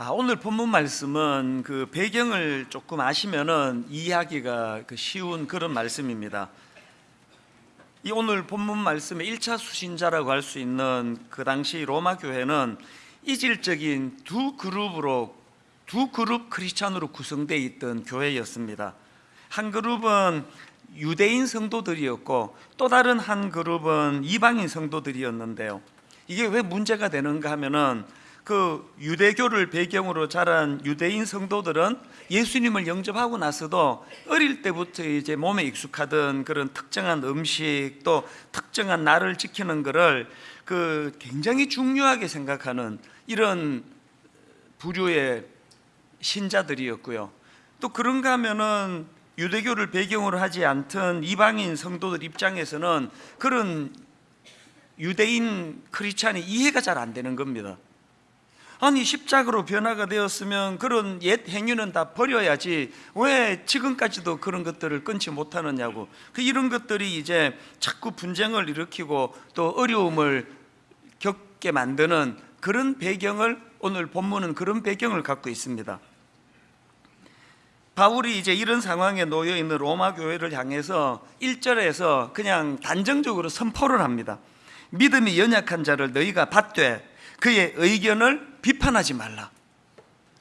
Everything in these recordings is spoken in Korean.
아, 오늘 본문 말씀은 그 배경을 조금 아시면은 이해하기가 그 쉬운 그런 말씀입니다. 이 오늘 본문 말씀의 1차 수신자라고 할 수 있는 그 당시 로마 교회는 이질적인 두 그룹으로 두 그룹 크리스찬으로 구성되어 있던 교회였습니다. 한 그룹은 유대인 성도들이었고 또 다른 한 그룹은 이방인 성도들이었는데요. 이게 왜 문제가 되는가 하면은 그 유대교를 배경으로 자란 유대인 성도들은 예수님을 영접하고 나서도 어릴 때부터 이제 몸에 익숙하던 그런 특정한 음식 또 특정한 날을 지키는 것을 그 굉장히 중요하게 생각하는 이런 부류의 신자들이었고요. 또 그런가 하면은 유대교를 배경으로 하지 않던 이방인 성도들 입장에서는 그런 유대인 크리스찬이 이해가 잘 안 되는 겁니다. 아니 십자가로 변화가 되었으면 그런 옛 행위는 다 버려야지 왜 지금까지도 그런 것들을 끊지 못하느냐고 그 이런 것들이 이제 자꾸 분쟁을 일으키고 또 어려움을 겪게 만드는 그런 배경을 오늘 본문은 그런 배경을 갖고 있습니다. 바울이 이제 이런 상황에 놓여 있는 로마 교회를 향해서 1절에서 그냥 단정적으로 선포를 합니다. 믿음이 연약한 자를 너희가 받되 그의 의견을 비판하지 말라.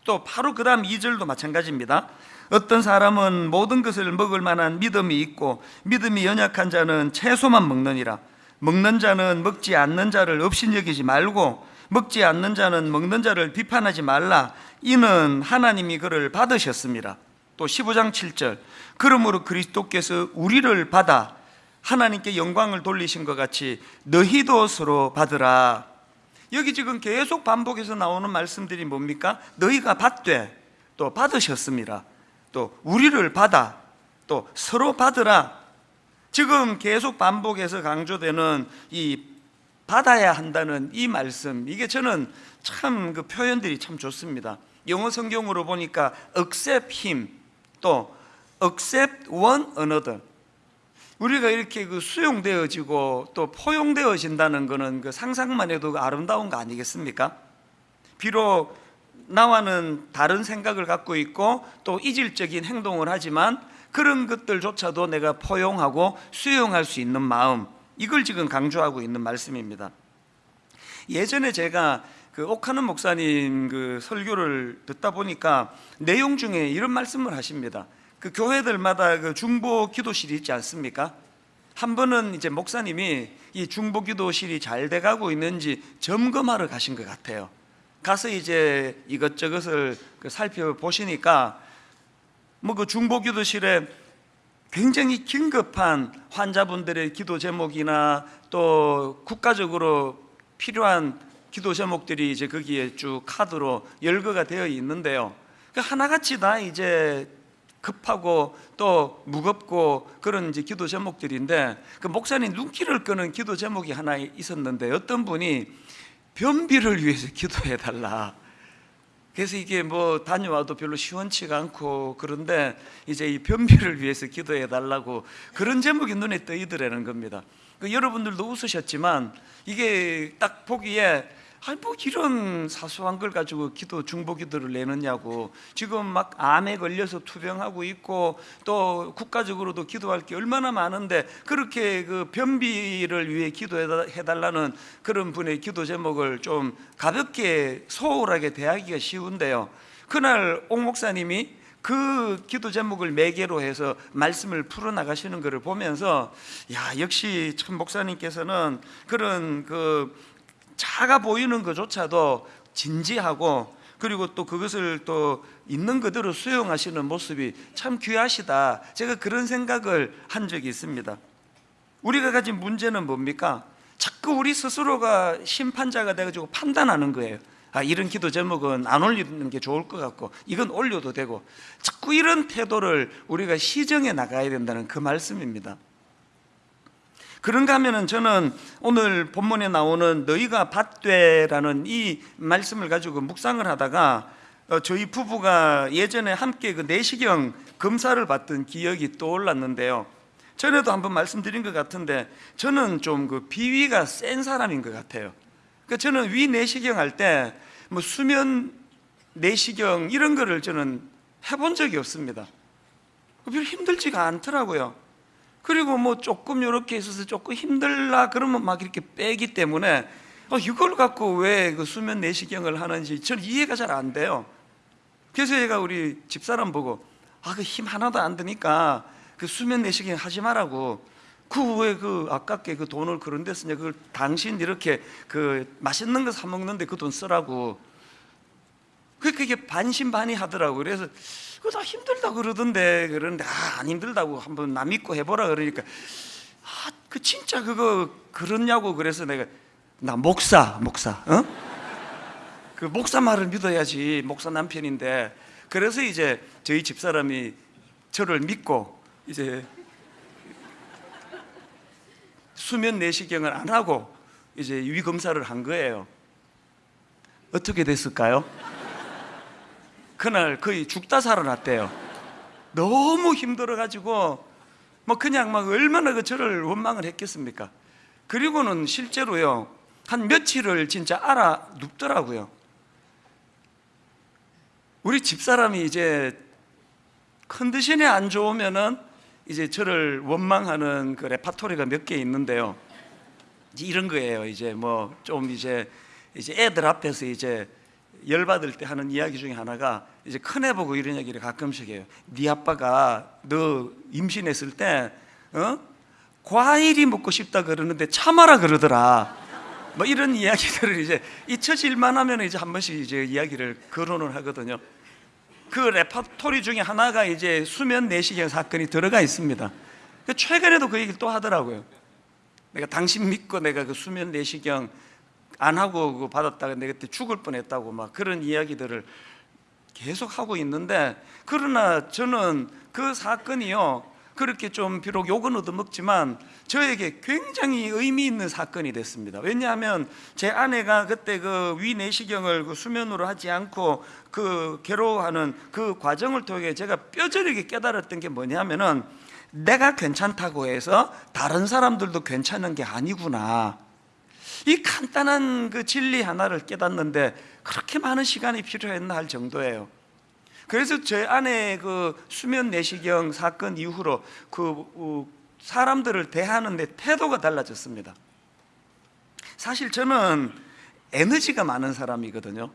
또 바로 그 다음 2절도 마찬가지입니다. 어떤 사람은 모든 것을 먹을 만한 믿음이 있고 믿음이 연약한 자는 채소만 먹느니라. 먹는 자는 먹지 않는 자를 업신여기지 말고 먹지 않는 자는 먹는 자를 비판하지 말라. 이는 하나님이 그를 받으셨습니다. 또 15장 7절 그러므로 그리스도께서 우리를 받아 하나님께 영광을 돌리신 것 같이 너희도 서로 받으라 여기 지금 계속 반복해서 나오는 말씀들이 뭡니까? 너희가 받되 또 받으셨습니다. 또 우리를 받아 또 서로 받으라. 지금 계속 반복해서 강조되는 이 받아야 한다는 이 말씀 이게 저는 참 그 표현들이 참 좋습니다. 영어 성경으로 보니까 accept him 또 accept one another 우리가 이렇게 그 수용되어지고 또 포용되어진다는 것은 그 상상만 해도 아름다운 거 아니겠습니까? 비록 나와는 다른 생각을 갖고 있고 또 이질적인 행동을 하지만 그런 것들조차도 내가 포용하고 수용할 수 있는 마음 이걸 지금 강조하고 있는 말씀입니다. 예전에 제가 그 옥하는 목사님 그 설교를 듣다 보니까 내용 중에 이런 말씀을 하십니다. 그 교회들마다 그 중보 기도실이 있지 않습니까? 한 번은 이제 목사님이 이 중보 기도실이 잘 돼가고 있는지 점검하러 가신 것 같아요. 가서 이제 이것저것을 그 살펴보시니까 뭐 그 중보 기도실에 굉장히 긴급한 환자분들의 기도 제목이나 또 국가적으로 필요한 기도 제목들이 이제 거기에 쭉 카드로 열거가 되어 있는데요. 그 하나같이 다 이제 급하고 또 무겁고 그런 이제 기도 제목들인데 그 목사님 눈길을 끄는 기도 제목이 하나 있었는데 어떤 분이 변비를 위해서 기도해 달라. 그래서 이게 뭐 다녀와도 별로 시원치가 않고 그런데 이제 이 변비를 위해서 기도해 달라고 그런 제목이 눈에 떠이더라는 겁니다. 그 여러분들도 웃으셨지만 이게 딱 보기에 아니 뭐 이런 사소한 걸 가지고 기도 중보 기도를 내느냐고 지금 막 암에 걸려서 투병하고 있고 또 국가적으로도 기도할 게 얼마나 많은데 그렇게 그 변비를 위해 기도해 달라는 그런 분의 기도 제목을 좀 가볍게 소홀하게 대하기가 쉬운데요. 그날 옥 목사님이 그 기도 제목을 매개로 해서 말씀을 풀어 나가시는 것을 보면서 야 역시 참 목사님께서는 그런 그 작아 보이는 것조차도 진지하고 그리고 또 그것을 또 있는 그대로 수용하시는 모습이 참 귀하시다. 제가 그런 생각을 한 적이 있습니다. 우리가 가진 문제는 뭡니까? 자꾸 우리 스스로가 심판자가 돼가지고 판단하는 거예요. 아, 이런 기도 제목은 안 올리는 게 좋을 것 같고, 이건 올려도 되고, 자꾸 이런 태도를 우리가 시정해 나가야 된다는 그 말씀입니다. 그런가 하면은 저는 오늘 본문에 나오는 너희가 받되라는 이 말씀을 가지고 묵상을 하다가 어, 저희 부부가 예전에 함께 그 내시경 검사를 받던 기억이 떠올랐는데요. 전에도 한번 말씀드린 것 같은데 저는 좀 그 비위가 센 사람인 것 같아요. 그러니까 저는 위 내시경 할 때 뭐 수면 내시경 이런 거를 저는 해본 적이 없습니다. 별 힘들지가 않더라고요. 그리고 뭐 조금 이렇게 있어서 조금 힘들라 그러면 막 이렇게 빼기 때문에 어, 이걸 갖고 왜 그 수면 내시경을 하는지 저는 이해가 잘 안 돼요. 그래서 제가 우리 집사람 보고 아 그 힘 하나도 안 드니까 그 수면 내시경 하지 말라고. 그왜그 아깝게 그 돈을 그런 데 쓰냐. 그걸 당신 이렇게 그 맛있는 거 사 먹는데 그 돈 쓰라고. 그 그게 반신반의 하더라고. 그래서 그다 힘들다 그러던데 그러는데 아, 안 힘들다고 한번 남 믿고 해보라 그러니까 아 그 진짜 그거 그렇냐고 그래서 내가 나 목사 목사 어? 그 목사 말을 믿어야지 목사 남편인데 그래서 이제 저희 집사람이 저를 믿고 이제 수면 내시경을 안 하고 이제 위 검사를 한 거예요. 어떻게 됐을까요? 그날 거의 죽다 살아났대요. 너무 힘들어가지고 뭐 그냥 막 얼마나 그 저를 원망을 했겠습니까? 그리고는 실제로요 한 며칠을 진짜 알아 눕더라고요. 우리 집사람이 이제 컨디션이 안 좋으면은 이제 저를 원망하는 그 레파토리가 몇 개 있는데요. 이런 거예요. 이제 뭐 좀 이제 이제 애들 앞에서 이제 열 받을 때 하는 이야기 중에 하나가 이제 큰애 보고 이런 얘기를 가끔씩 해요. 네 아빠가 너 임신했을 때 어? 과일이 먹고 싶다 그러는데 참아라 그러더라. 뭐 이런 이야기들을 이제 잊혀질만 하면 이제 한 번씩 이제 이야기를 거론을 하거든요. 그 레퍼토리 중에 하나가 이제 수면 내시경 사건이 들어가 있습니다. 그 최근에도 그 얘기를 또 하더라고요. 내가 당신 믿고 내가 그 수면 내시경 안 하고 받았다가 내가 그때 죽을 뻔했다고 막 그런 이야기들을 계속 하고 있는데 그러나 저는 그 사건이요 그렇게 좀 비록 욕은 얻어먹지만 저에게 굉장히 의미 있는 사건이 됐습니다. 왜냐하면 제 아내가 그때 그 위내시경을 그 수면으로 하지 않고 그 괴로워하는 그 과정을 통해 제가 뼈저리게 깨달았던 게 뭐냐면은 내가 괜찮다고 해서 다른 사람들도 괜찮은 게 아니구나. 이 간단한 그 진리 하나를 깨닫는데 그렇게 많은 시간이 필요했나 할 정도예요. 그래서 제 아내 그 수면 내시경 사건 이후로 그 어, 사람들을 대하는 데 태도가 달라졌습니다. 사실 저는 에너지가 많은 사람이거든요.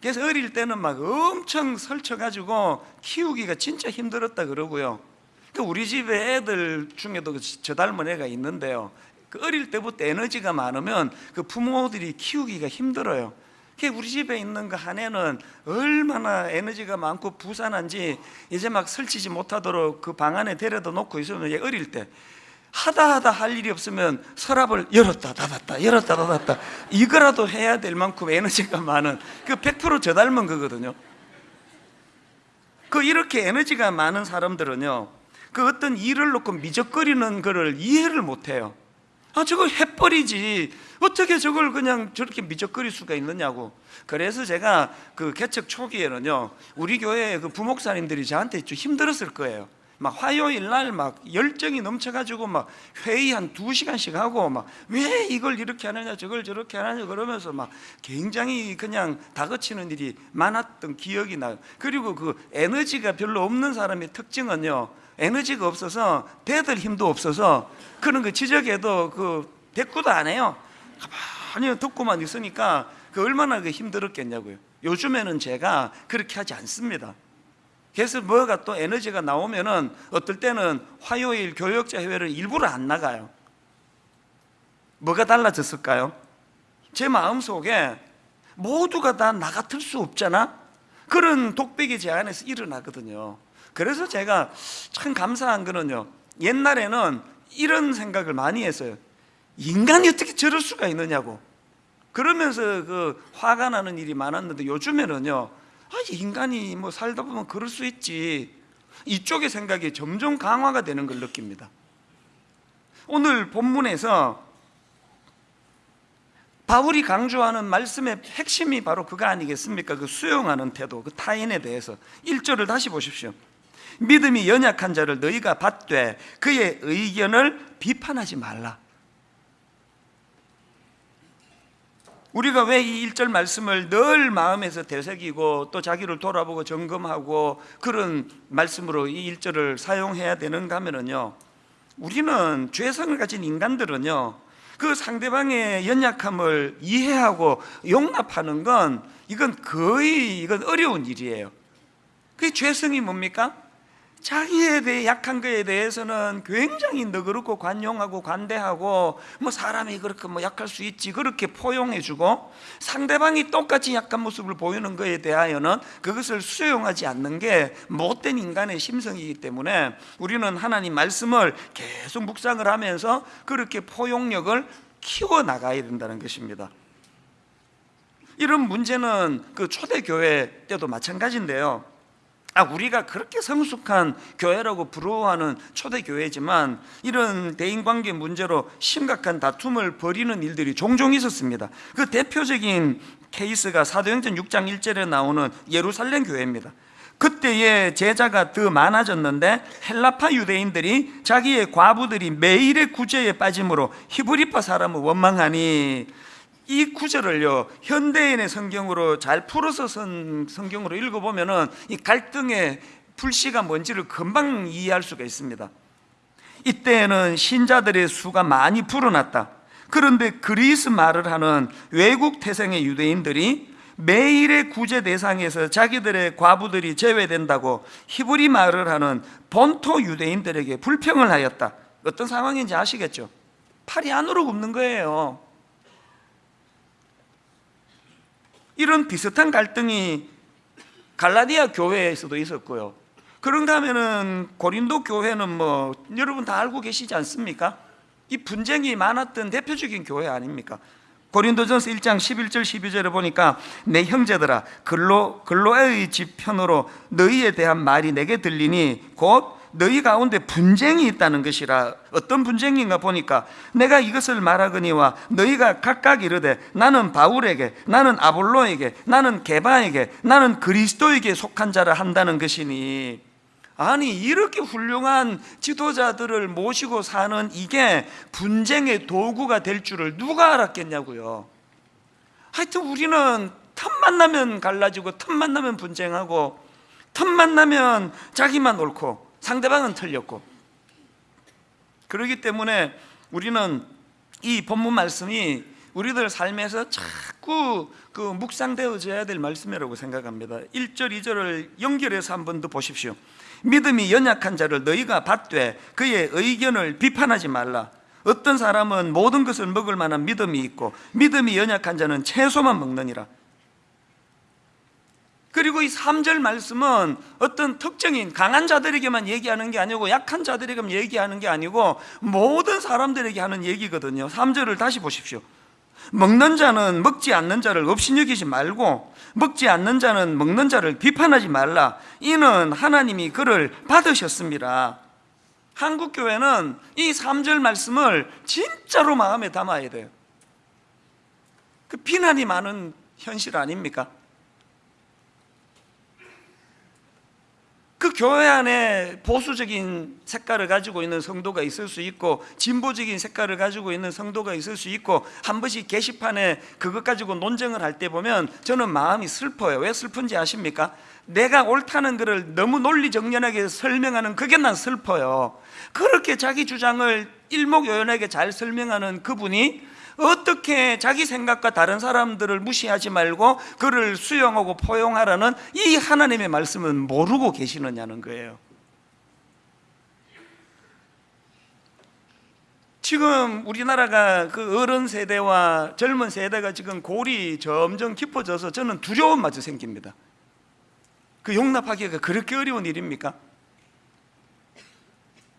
그래서 어릴 때는 막 엄청 설쳐가지고 키우기가 진짜 힘들었다 그러고요. 그 우리 집에 애들 중에도 그저 닮은 애가 있는데요. 그 어릴 때부터 에너지가 많으면 그 부모들이 키우기가 힘들어요. 그 우리 집에 있는 그한 애는 얼마나 에너지가 많고 부산한지 이제 막 설치지 못하도록 그 방 안에 데려다 놓고 있으면 얘 어릴 때 하다 하다 할 일이 없으면 서랍을 열었다 닫았다 열었다 닫았다 이거라도 해야 될 만큼 에너지가 많은 그 100%저 닮은 거거든요. 그 이렇게 에너지가 많은 사람들은요 그 어떤 일을 놓고 미적거리는 거를 이해를 못해요. 아 저거 해버리지. 어떻게 저걸 그냥 저렇게 미적거릴 수가 있느냐고. 그래서 제가 그 개척 초기에는요 우리 교회 그 부목사님들이 저한테 좀 힘들었을 거예요. 막 화요일 날 막 열정이 넘쳐가지고 막 회의 한 두 시간씩 하고 막 왜 이걸 이렇게 하느냐 저걸 저렇게 하느냐 그러면서 막 굉장히 그냥 다그치는 일이 많았던 기억이 나요. 그리고 그 에너지가 별로 없는 사람의 특징은요 에너지가 없어서 대들 힘도 없어서 그런 거 지적해도 그 대꾸도 안 해요 가만히 듣고만 있으니까 그 얼마나 그 힘들었겠냐고요 요즘에는 제가 그렇게 하지 않습니다 그래서 뭐가 또 에너지가 나오면은 어떨 때는 화요일 교역자 회를 일부러 안 나가요. 뭐가 달라졌을까요? 제 마음속에 모두가 다 나 같을 수 없잖아. 그런 독백이 제 안에서 일어나거든요. 그래서 제가 참 감사한 거는요. 옛날에는 이런 생각을 많이 했어요. 인간이 어떻게 저럴 수가 있느냐고. 그러면서 그 화가 나는 일이 많았는데 요즘에는요. 아, 인간이 뭐 살다 보면 그럴 수 있지. 이쪽의 생각이 점점 강화가 되는 걸 느낍니다. 오늘 본문에서 바울이 강조하는 말씀의 핵심이 바로 그거 아니겠습니까? 그 수용하는 태도, 그 타인에 대해서 1절을 다시 보십시오. 믿음이 연약한 자를 너희가 받되 그의 의견을 비판하지 말라. 우리가 왜 이 1절 말씀을 늘 마음에서 되새기고 또 자기를 돌아보고 점검하고 그런 말씀으로 이 1절을 사용해야 되는가 하면은요 우리는 죄성을 가진 인간들은요 그 상대방의 연약함을 이해하고 용납하는 건 이건 거의 이건 어려운 일이에요 그 죄성이 뭡니까? 자기에 대해 약한 거에 대해서는 굉장히 너그럽고 관용하고 관대하고 뭐 사람이 그렇게 뭐 약할 수 있지 그렇게 포용해주고 상대방이 똑같이 약한 모습을 보이는 거에 대하여는 그것을 수용하지 않는 게 못된 인간의 심성이기 때문에 우리는 하나님 말씀을 계속 묵상을 하면서 그렇게 포용력을 키워 나가야 된다는 것입니다. 이런 문제는 그 초대교회 때도 마찬가지인데요. 아, 우리가 그렇게 성숙한 교회라고 부러워하는 초대교회지만 이런 대인관계 문제로 심각한 다툼을 벌이는 일들이 종종 있었습니다. 그 대표적인 케이스가 사도행전 6장 1절에 나오는 예루살렘 교회입니다. 그때의 제자가 더 많아졌는데 헬라파 유대인들이 자기의 과부들이 매일의 구제에 빠짐으로 히브리파 사람을 원망하니 이 구절을요 현대인의 성경으로 잘 풀어서 선 성경으로 읽어보면은 이 갈등의 불씨가 뭔지를 금방 이해할 수가 있습니다. 이때에는 신자들의 수가 많이 불어났다. 그런데 그리스 말을 하는 외국 태생의 유대인들이 매일의 구제 대상에서 자기들의 과부들이 제외된다고 히브리 말을 하는 본토 유대인들에게 불평을 하였다. 어떤 상황인지 아시겠죠? 팔이 안으로 굽는 거예요. 이런 비슷한 갈등이 갈라디아 교회에서도 있었고요. 그런가 하면은 고린도 교회는 뭐 여러분 다 알고 계시지 않습니까? 이 분쟁이 많았던 대표적인 교회 아닙니까? 고린도전서 1장 11절 12절에 보니까 내 형제들아 글로 글로의 집 편으로 너희에 대한 말이 내게 들리니 곧 너희 가운데 분쟁이 있다는 것이라 어떤 분쟁인가 보니까 내가 이것을 말하거니와 너희가 각각 이르되 나는 바울에게 나는 아볼로에게 나는 게바에게 나는 그리스도에게 속한 자라 한다는 것이니. 아니 이렇게 훌륭한 지도자들을 모시고 사는 이게 분쟁의 도구가 될 줄을 누가 알았겠냐고요. 하여튼 우리는 틈만 나면 갈라지고 틈만 나면 분쟁하고 틈만 나면 자기만 옳고 상대방은 틀렸고. 그렇기 때문에 우리는 이 본문 말씀이 우리들 삶에서 자꾸 그 묵상되어져야 될 말씀이라고 생각합니다. 1절 2절을 연결해서 한 번 더 보십시오. 믿음이 연약한 자를 너희가 받되 그의 의견을 비판하지 말라. 어떤 사람은 모든 것을 먹을 만한 믿음이 있고 믿음이 연약한 자는 채소만 먹느니라 그리고 이 3절 말씀은 어떤 특정인 강한 자들에게만 얘기하는 게 아니고 약한 자들에게만 얘기하는 게 아니고 모든 사람들에게 하는 얘기거든요. 3절을 다시 보십시오. 먹는 자는 먹지 않는 자를 업신여기지 말고 먹지 않는 자는 먹는 자를 비판하지 말라. 이는 하나님이 그를 받으셨습니다. 한국 교회는 이 3절 말씀을 진짜로 마음에 담아야 돼요. 그 비난이 많은 현실 아닙니까? 그 교회 안에 보수적인 색깔을 가지고 있는 성도가 있을 수 있고 진보적인 색깔을 가지고 있는 성도가 있을 수 있고 한 번씩 게시판에 그것 가지고 논쟁을 할 때 보면 저는 마음이 슬퍼요 왜 슬픈지 아십니까? 내가 옳다는 것을 너무 논리정연하게 설명하는 그게 난 슬퍼요 그렇게 자기 주장을 일목요연하게 잘 설명하는 그분이 어떻게 자기 생각과 다른 사람들을 무시하지 말고 그를 수용하고 포용하라는 이 하나님의 말씀은 모르고 계시느냐는 거예요 지금 우리나라가 그 어른 세대와 젊은 세대가 지금 골이 점점 깊어져서 저는 두려움 마저 생깁니다 그 용납하기가 그렇게 어려운 일입니까?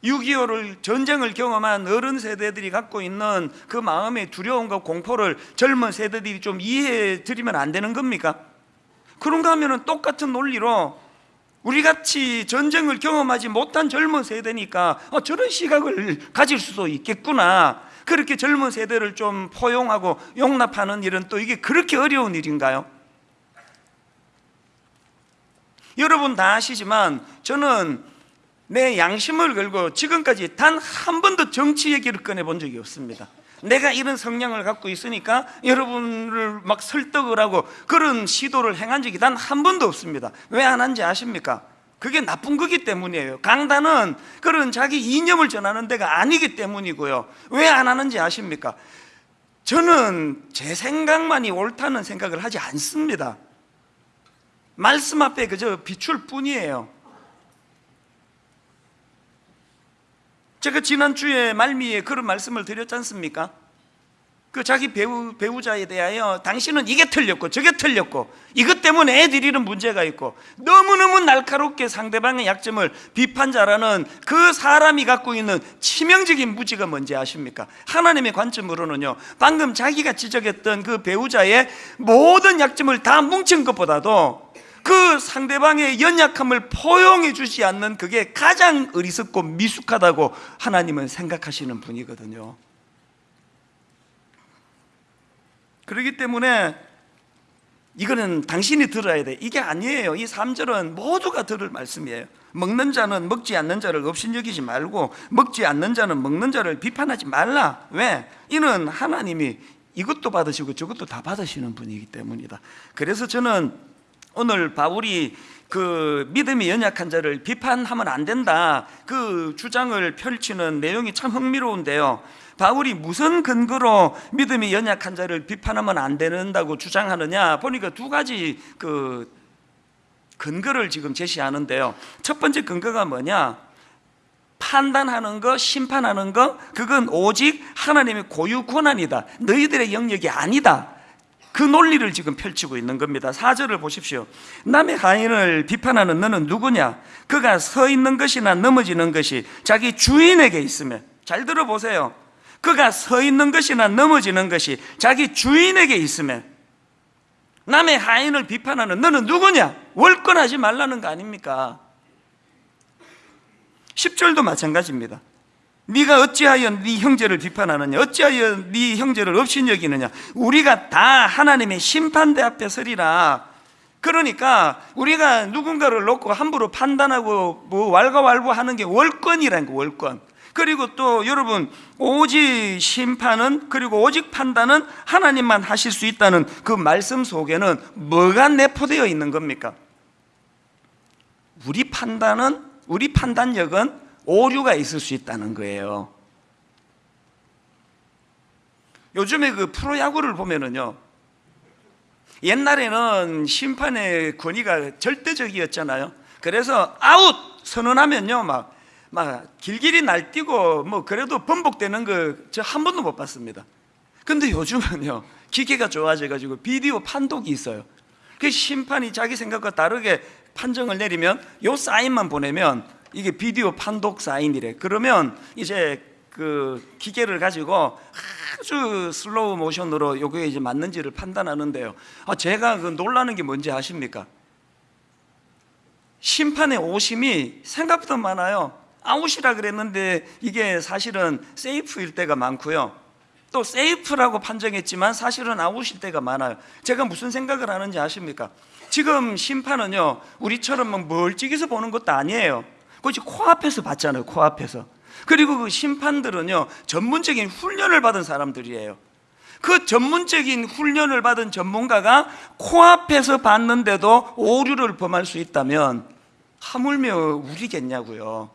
6.25를 전쟁을 경험한 어른 세대들이 갖고 있는 그 마음의 두려움과 공포를 젊은 세대들이 좀 이해해 드리면 안 되는 겁니까? 그런가 하면 똑같은 논리로 우리같이 전쟁을 경험하지 못한 젊은 세대니까 어, 저런 시각을 가질 수도 있겠구나 그렇게 젊은 세대를 좀 포용하고 용납하는 일은 또 이게 그렇게 어려운 일인가요? 여러분 다 아시지만 저는 내 양심을 걸고 지금까지 단 한 번도 정치 얘기를 꺼내본 적이 없습니다 내가 이런 성향을 갖고 있으니까 여러분을 막 설득을 하고 그런 시도를 행한 적이 단 한 번도 없습니다. 왜 안 한지 아십니까? 그게 나쁜 거기 때문이에요. 강단은 그런 자기 이념을 전하는 데가 아니기 때문이고요. 왜 안 하는지 아십니까? 저는 제 생각만이 옳다는 생각을 하지 않습니다. 말씀 앞에 그저 비출 뿐이에요. 제가 지난주에 말미에 그런 말씀을 드렸지 않습니까? 그 자기 배우, 배우자에 대하여 당신은 이게 틀렸고 저게 틀렸고 이것 때문에 애들이 이런 문제가 있고 너무너무 날카롭게 상대방의 약점을 비판자라는 그 사람이 갖고 있는 치명적인 무지가 뭔지 아십니까? 하나님의 관점으로는요 방금 자기가 지적했던 그 배우자의 모든 약점을 다 뭉친 것보다도 그 상대방의 연약함을 포용해 주지 않는 그게 가장 어리석고 미숙하다고 하나님은 생각하시는 분이거든요 그렇기 때문에 이거는 당신이 들어야 돼. 이게 아니에요. 이 3절은 모두가 들을 말씀이에요. 먹는 자는 먹지 않는 자를 업신여기지 말고 먹지 않는 자는 먹는 자를 비판하지 말라. 왜? 이는 하나님이 이것도 받으시고 저것도 다 받으시는 분이기 때문이다. 그래서 저는 오늘 바울이 그 믿음이 연약한 자를 비판하면 안 된다. 그 주장을 펼치는 내용이 참 흥미로운데요. 바울이 무슨 근거로 믿음이 연약한 자를 비판하면 안 된다고 주장하느냐 보니까 두 가지 그 근거를 지금 제시하는데요. 첫 번째 근거가 뭐냐? 판단하는 거, 심판하는 거, 그건 오직 하나님의 고유 권한이다. 너희들의 영역이 아니다. 그 논리를 지금 펼치고 있는 겁니다. 4절을 보십시오. 남의 하인을 비판하는 너는 누구냐? 그가 서 있는 것이나 넘어지는 것이 자기 주인에게 있으면 잘 들어보세요. 그가 서 있는 것이나 넘어지는 것이 자기 주인에게 있으면 남의 하인을 비판하는 너는 누구냐? 월권하지 말라는 거 아닙니까? 10절도 마찬가지입니다. 네가 어찌하여 네 형제를 비판하느냐? 어찌하여 네 형제를 업신여기느냐? 우리가 다 하나님의 심판대 앞에 서리라. 그러니까 우리가 누군가를 놓고 함부로 판단하고 뭐 왈가왈부하는 게 월권이라는 거 월권. 그리고 또 여러분 오직 심판은 그리고 오직 판단은 하나님만 하실 수 있다는 그 말씀 속에는 뭐가 내포되어 있는 겁니까? 우리 판단은 우리 판단력은 오류가 있을 수 있다는 거예요. 요즘에 그 프로야구를 보면은요. 옛날에는 심판의 권위가 절대적이었잖아요. 그래서 아웃 선언하면요, 막, 막 길길이 날뛰고 뭐 그래도 번복되는 거 저 한 번도 못 봤습니다. 근데 요즘은요, 기계가 좋아져가지고 비디오 판독이 있어요. 그 심판이 자기 생각과 다르게 판정을 내리면 요 사인만 보내면 이게 비디오 판독 사인이래. 그러면 이제 그 기계를 가지고 아주 슬로우 모션으로 요게 이제 맞는지를 판단하는데요. 아, 제가 그 놀라는 게 뭔지 아십니까? 심판의 오심이 생각보다 많아요. 아웃이라 그랬는데 이게 사실은 세이프일 때가 많고요. 또 세이프라고 판정했지만 사실은 아웃일 때가 많아요. 제가 무슨 생각을 하는지 아십니까? 지금 심판은요, 우리처럼 막 멀찍이서 보는 것도 아니에요. 그것이 코앞에서 봤잖아요, 코앞에서. 그리고 그 심판들은요, 전문적인 훈련을 받은 사람들이에요. 그 전문적인 훈련을 받은 전문가가 코앞에서 봤는데도 오류를 범할 수 있다면 하물며 우리겠냐고요.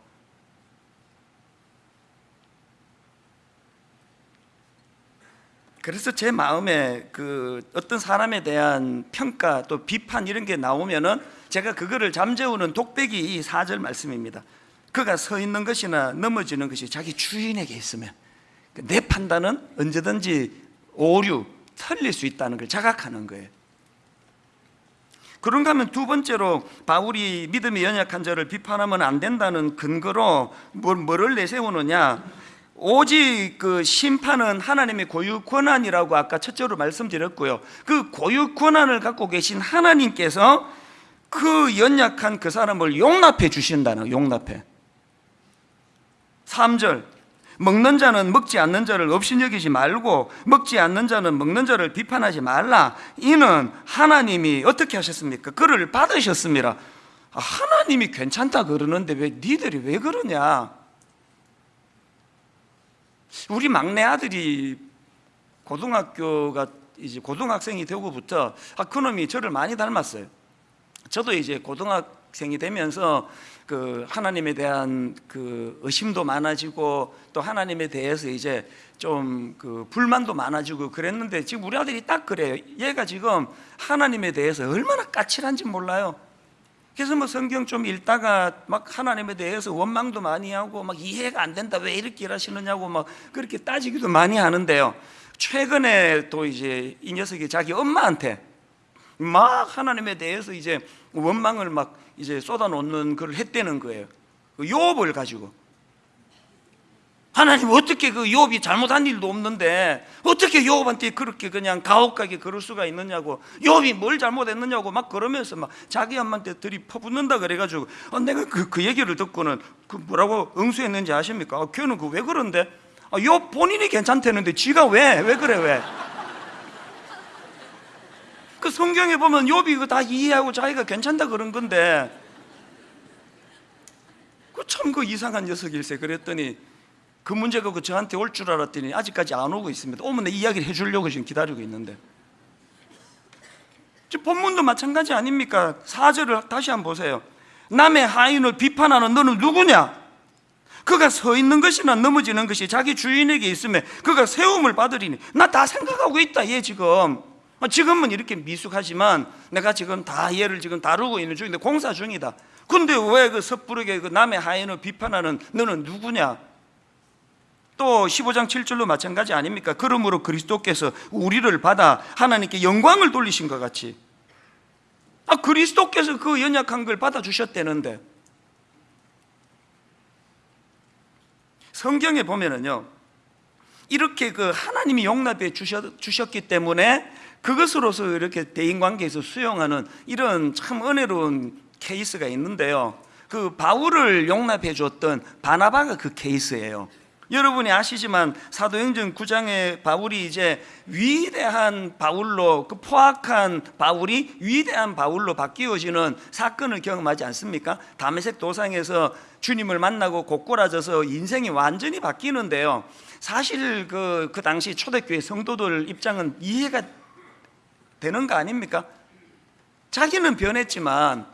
그래서 제 마음에 그 어떤 사람에 대한 평가 또 비판 이런 게 나오면은 제가 그거를 잠재우는 독백이 이 4절 말씀입니다. 그가 서 있는 것이나 넘어지는 것이 자기 주인에게 있으면 내 판단은 언제든지 오류, 틀릴 수 있다는 걸 자각하는 거예요. 그런가 하면 두 번째로 바울이 믿음이 연약한 자를 비판하면 안 된다는 근거로 뭘, 뭐를 내세우느냐 오직 그 심판은 하나님의 고유 권한이라고 아까 첫째로 말씀드렸고요. 그 고유 권한을 갖고 계신 하나님께서 그 연약한 그 사람을 용납해 주신다는 용납해. 3절 먹는 자는 먹지 않는 자를 업신여기지 말고 먹지 않는 자는 먹는 자를 비판하지 말라. 이는 하나님이 어떻게 하셨습니까? 그를 받으셨습니다. 아, 하나님이 괜찮다 그러는데 왜 니들이 왜 그러냐? 우리 막내 아들이 고등학교가 이제 고등학생이 되고부터 아 그놈이 저를 많이 닮았어요. 저도 이제 고등학생이 되면서 그 하나님에 대한 그 의심도 많아지고 또 하나님에 대해서 이제 좀 그 불만도 많아지고 그랬는데 지금 우리 아들이 딱 그래요. 얘가 지금 하나님에 대해서 얼마나 까칠한지 몰라요. 그래서 뭐 성경 좀 읽다가 막 하나님에 대해서 원망도 많이 하고 막 이해가 안 된다 왜 이렇게 일하시느냐고 막 그렇게 따지기도 많이 하는데요. 최근에 또 이제 이 녀석이 자기 엄마한테 막 하나님에 대해서 이제 원망을 막 이제 쏟아놓는 그걸 했다는 거예요. 그 욥을 가지고 하나님 어떻게 그 욥이 잘못한 일도 없는데 어떻게 욥한테 그렇게 그냥 가혹하게 그럴 수가 있느냐고 욥이 뭘 잘못했느냐고 막 그러면서 막 자기 엄마한테 들이 퍼붓는다 그래가지고 어, 내가 그, 그 얘기를 듣고는 그 뭐라고 응수했는지 아십니까? 아, 걔는 그 왜 그런데? 아, 욥 본인이 괜찮다는데 지가 왜? 왜 그래 왜? 그 성경에 보면 욥이 이거 다 이해하고 자기가 괜찮다 그런 건데. 그 참 그 이상한 녀석일세. 그랬더니 그 문제가 그 저한테 올 줄 알았더니 아직까지 안 오고 있습니다. 오면 내 이야기를 해주려고 지금 기다리고 있는데. 지금 본문도 마찬가지 아닙니까? 4절을 다시 한번 보세요. 남의 하인을 비판하는 너는 누구냐? 그가 서 있는 것이나 넘어지는 것이 자기 주인에게 있으면 그가 세움을 받으리니 나 다 생각하고 있다 얘 지금. 아, 지금은 이렇게 미숙하지만 내가 지금 다 얘를 지금 다루고 있는 중인데 공사 중이다. 근데 왜 그 섣부르게 그 남의 하인을 비판하는 너는 누구냐? 또 15장 7절로 마찬가지 아닙니까? 그러므로 그리스도께서 우리를 받아 하나님께 영광을 돌리신 것 같이. 아 그리스도께서 그 연약한 걸 받아 주셨다는데. 성경에 보면은요 이렇게 그 하나님이 용납해 주셨, 주셨기 때문에 그것으로서 이렇게 대인 관계에서 수용하는 이런 참 은혜로운 케이스가 있는데요 그 바울을 용납해 줬던 바나바가 그 케이스예요 여러분이 아시지만 사도행전 9장에 바울이 이제 위대한 바울로 그 포악한 바울이 위대한 바울로 바뀌어지는 사건을 경험하지 않습니까? 다메섹 도상에서 주님을 만나고 곧골아져서 인생이 완전히 바뀌는데요. 사실 그, 그 당시 초대교회 성도들 입장은 이해가 되는 거 아닙니까? 자기는 변했지만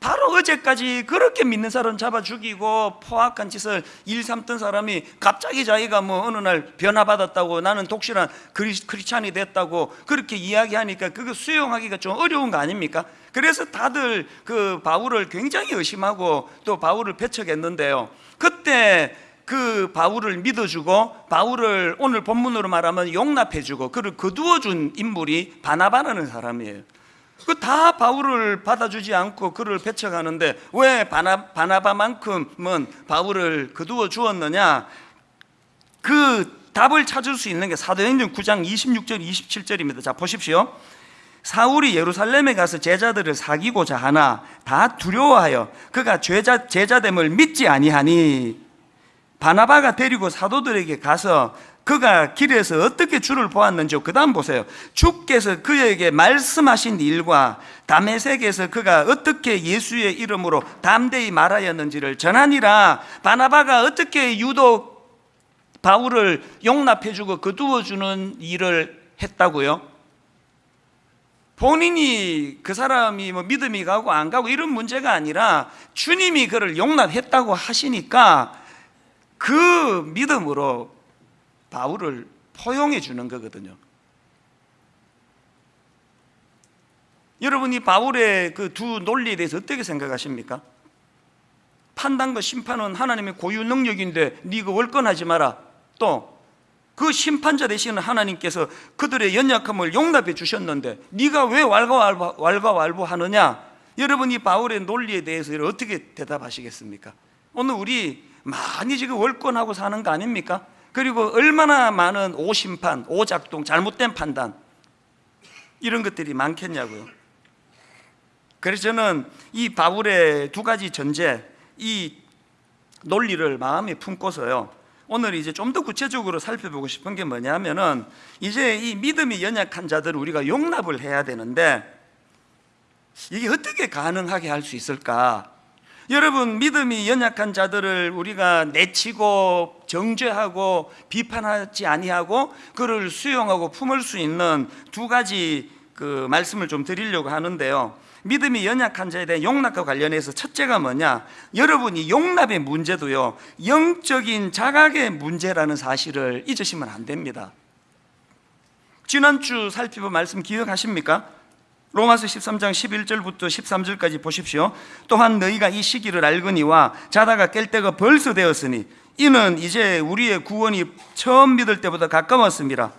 바로 어제까지 그렇게 믿는 사람 잡아 죽이고 포악한 짓을 일삼던 사람이 갑자기 자기가 뭐 어느 날 변화받았다고 나는 독실한 크리, 크리스찬이 됐다고 그렇게 이야기하니까 그거 수용하기가 좀 어려운 거 아닙니까? 그래서 다들 그 바울을 굉장히 의심하고 또 바울을 배척했는데요. 그때 그 바울을 믿어주고 바울을 오늘 본문으로 말하면 용납해주고 그를 거두어준 인물이 바나바라는 사람이에요. 그 다 바울을 받아주지 않고 그를 배척하는데 왜 바나, 바나바만큼은 바울을 거두어 주었느냐? 그 답을 찾을 수 있는 게 사도행전 9장 26절 27절입니다. 자 보십시오. 사울이 예루살렘에 가서 제자들을 사귀고자 하나 다 두려워하여 그가 제자, 제자됨을 믿지 아니하니 바나바가 데리고 사도들에게 가서 그가 길에서 어떻게 주를 보았는지 그 다음 보세요. 주께서 그에게 말씀하신 일과 담에색에서 그가 어떻게 예수의 이름으로 담대히 말하였는지를 전하니라. 바나바가 어떻게 유독 바울을 용납해주고 거두어주는 일을 했다고요? 본인이 그 사람이 뭐 믿음이 가고 안 가고 이런 문제가 아니라 주님이 그를 용납했다고 하시니까 그 믿음으로 바울을 포용해 주는 거거든요. 여러분이 바울의 그 두 논리에 대해서 어떻게 생각하십니까? 판단과 심판은 하나님의 고유 능력인데 네가 월권하지 마라. 또 그 심판자 되시는 하나님께서 그들의 연약함을 용납해 주셨는데 네가 왜 왈가왈부, 왈가왈부하느냐? 여러분이 바울의 논리에 대해서 어떻게 대답하시겠습니까? 오늘 우리 많이 지금 월권하고 사는 거 아닙니까? 그리고 얼마나 많은 오심판, 오작동, 잘못된 판단 이런 것들이 많겠냐고요. 그래서 저는 이 바울의 두 가지 전제, 이 논리를 마음에 품고서요. 오늘 이제 좀 더 구체적으로 살펴보고 싶은 게 뭐냐면은 이제 이 믿음이 연약한 자들을 우리가 용납을 해야 되는데 이게 어떻게 가능하게 할 수 있을까? 여러분 믿음이 연약한 자들을 우리가 내치고 정죄하고 비판하지 아니하고 그를 수용하고 품을 수 있는 두 가지 그 말씀을 좀 드리려고 하는데요. 믿음이 연약한 자에 대한 용납과 관련해서 첫째가 뭐냐? 여러분이 용납의 문제도요, 영적인 자각의 문제라는 사실을 잊으시면 안 됩니다. 지난주 살펴본 말씀 기억하십니까? 로마서 13장 11절부터 13절까지 보십시오. 또한 너희가 이 시기를 알거니와 자다가 깰 때가 벌써 되었으니 이는 이제 우리의 구원이 처음 믿을 때보다 가까웠습니다.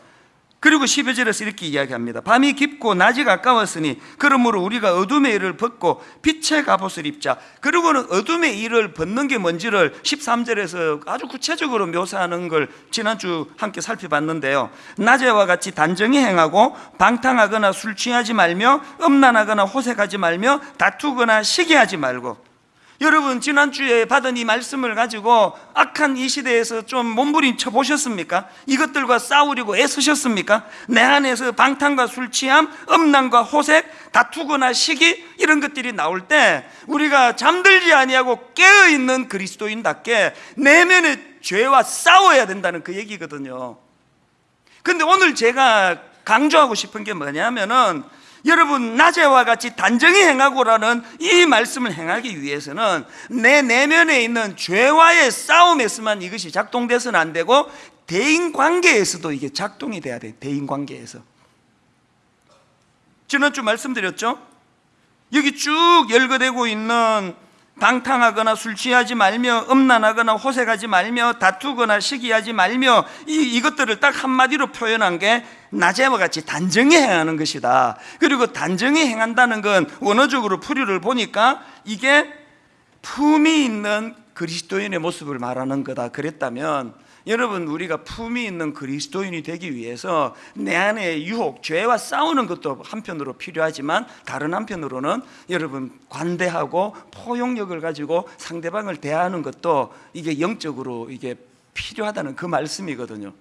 그리고 12절에서 이렇게 이야기합니다. 밤이 깊고 낮이 가까웠으니 그러므로 우리가 어둠의 일을 벗고 빛의 갑옷을 입자. 그리고는 어둠의 일을 벗는 게 뭔지를 13절에서 아주 구체적으로 묘사하는 걸 지난주 함께 살펴봤는데요. 낮에와 같이 단정히 행하고 방탕하거나 술 취하지 말며 음란하거나 호색하지 말며 다투거나 시기하지 말고 여러분 지난주에 받은 이 말씀을 가지고 악한 이 시대에서 좀 몸부림쳐 보셨습니까? 이것들과 싸우려고 애쓰셨습니까? 내 안에서 방탕과 술 취함, 음란과 호색, 다투거나 시기 이런 것들이 나올 때 우리가 잠들지 아니하고 깨어 있는 그리스도인답게 내면의 죄와 싸워야 된다는 그 얘기거든요. 근데 오늘 제가 강조하고 싶은 게 뭐냐면은 여러분 낮에와 같이 단정히 행하고라는 이 말씀을 행하기 위해서는 내 내면에 있는 죄와의 싸움에서만 이것이 작동돼서는 안 되고 대인 관계에서도 이게 작동이 돼야 돼. 대인 관계에서. 지난주 말씀드렸죠? 여기 쭉 열거되고 있는 방탕하거나 술 취하지 말며 음란하거나 호색하지 말며 다투거나 시기하지 말며 이, 이것들을 딱 한마디로 표현한 게 낮에와 같이 단정히 행하는 것이다. 그리고 단정히 행한다는 건 원어적으로 풀이를 보니까 이게 품이 있는 그리스도인의 모습을 말하는 거다. 그랬다면 여러분 우리가 품이 있는 그리스도인이 되기 위해서 내 안에 유혹, 죄와 싸우는 것도 한편으로 필요하지만 다른 한편으로는 여러분 관대하고 포용력을 가지고 상대방을 대하는 것도 이게 영적으로 이게 필요하다는 그 말씀이거든요.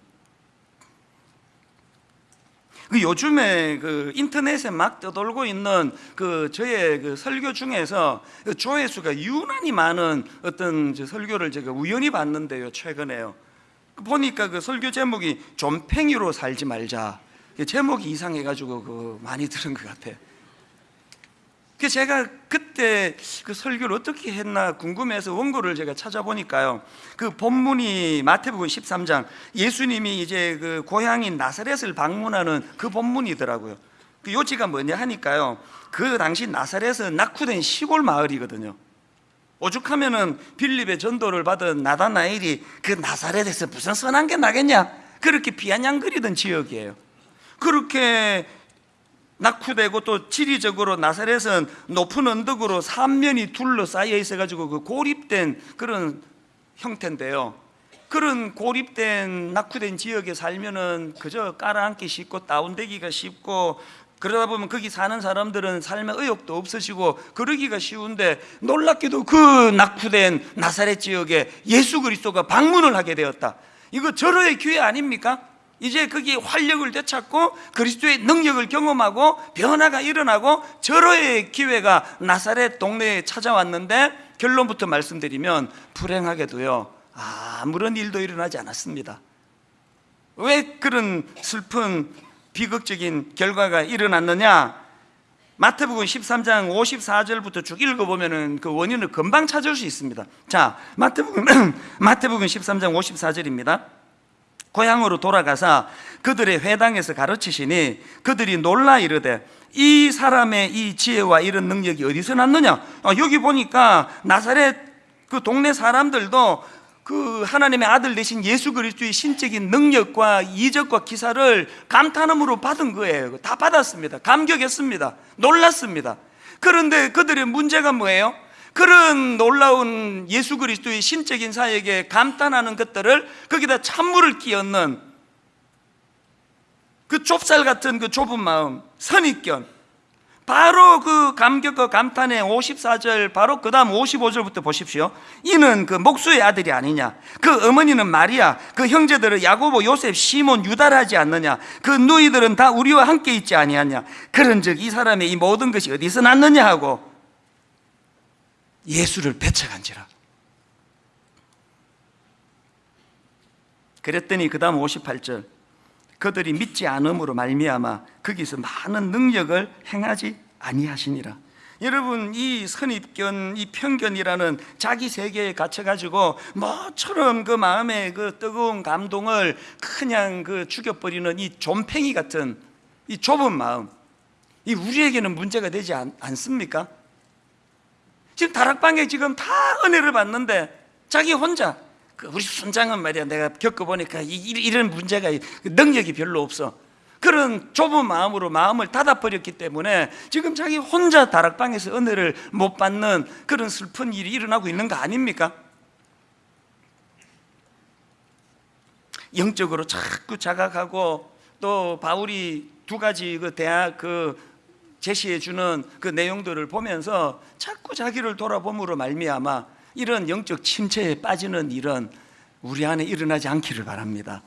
그 요즘에 그 인터넷에 막 떠돌고 있는 그 저의 그 설교 중에서 그 조회수가 유난히 많은 어떤 저 설교를 제가 우연히 봤는데요 최근에요. 보니까 그 설교 제목이 좀팽이로 살지 말자. 그 제목이 이상해가지고 그 많이 들은 것 같아. 그 제가 그때 그 설교를 어떻게 했나 궁금해서 원고를 제가 찾아보니까요. 그 본문이 마태복음 13장 예수님이 이제 그 고향인 나사렛을 방문하는 그 본문이더라고요. 그 요지가 뭐냐 하니까요. 그 당시 나사렛은 낙후된 시골 마을이거든요. 오죽하면은 빌립의 전도를 받은 나다나엘이 그 나사렛에서 무슨 선한 게 나겠냐? 그렇게 비아냥거리던 지역이에요. 그렇게 낙후되고 또 지리적으로 나사렛은 높은 언덕으로 삼면이 둘러싸여 있어가지고 그 고립된 그런 형태인데요. 그런 고립된 낙후된 지역에 살면은 그저 깔아앉기 쉽고 다운되기가 쉽고 그러다 보면 거기 사는 사람들은 삶의 의욕도 없으시고 그러기가 쉬운데 놀랍게도 그 낙후된 나사렛 지역에 예수 그리스도가 방문을 하게 되었다. 이거 절호의 기회 아닙니까? 이제 거기 활력을 되찾고 그리스도의 능력을 경험하고 변화가 일어나고 절호의 기회가 나사렛 동네에 찾아왔는데 결론부터 말씀드리면 불행하게도요 아무런 일도 일어나지 않았습니다. 왜 그런 슬픈 비극적인 결과가 일어났느냐? 마태복음 13장 54절부터 쭉 읽어보면은 그 원인을 금방 찾을 수 있습니다. 자, 마태복음, 마태복음 13장 54절입니다. 고향으로 돌아가사 그들의 회당에서 가르치시니 그들이 놀라 이르되 이 사람의 이 지혜와 이런 능력이 어디서 났느냐? 어, 여기 보니까 나사렛 그 동네 사람들도 그 하나님의 아들 되신 예수 그리스도의 신적인 능력과 이적과 기사를 감탄함으로 받은 거예요. 다 받았습니다. 감격했습니다. 놀랐습니다. 그런데 그들의 문제가 뭐예요? 그런 놀라운 예수 그리스도의 신적인 사역에 감탄하는 것들을 거기다 찬물을 끼얹는 그 좁쌀 같은 그 좁은 마음, 선입견, 바로 그 감격과 감탄의 54절 바로 그 다음 55절부터 보십시오. 이는 그 목수의 아들이 아니냐? 그 어머니는 마리아 그 형제들은 야고보 요셉 시몬 유다라 하지 않느냐? 그 누이들은 다 우리와 함께 있지 아니하냐? 그런즉 이 사람의 이 모든 것이 어디서 났느냐? 하고 예수를 배척한지라. 그랬더니 그 다음 58절 그들이 믿지 않음으로 말미암아 거기서 많은 능력을 행하지 아니하시니라 여러분 이 선입견, 이 편견이라는 자기 세계에 갇혀가지고 뭐처럼 그 마음의 그 뜨거운 감동을 그냥 그 죽여버리는 이 좀팽이 같은 이 좁은 마음 이 우리에게는 문제가 되지 않, 않습니까? 지금 다락방에 지금 다 은혜를 받는데 자기 혼자 그 우리 순장은 말이야 내가 겪어보니까 이, 이- 이런 문제가 능력이 별로 없어 그런 좁은 마음으로 마음을 닫아버렸기 때문에 지금 자기 혼자 다락방에서 은혜를 못 받는 그런 슬픈 일이 일어나고 있는 거 아닙니까? 영적으로 자꾸 자각하고 또 바울이 두 가지 그 대학 그 제시해 주는 그 내용들을 보면서 자꾸 자기를 돌아봄으로 말미암아 이런 영적 침체에 빠지는 일은 우리 안에 일어나지 않기를 바랍니다.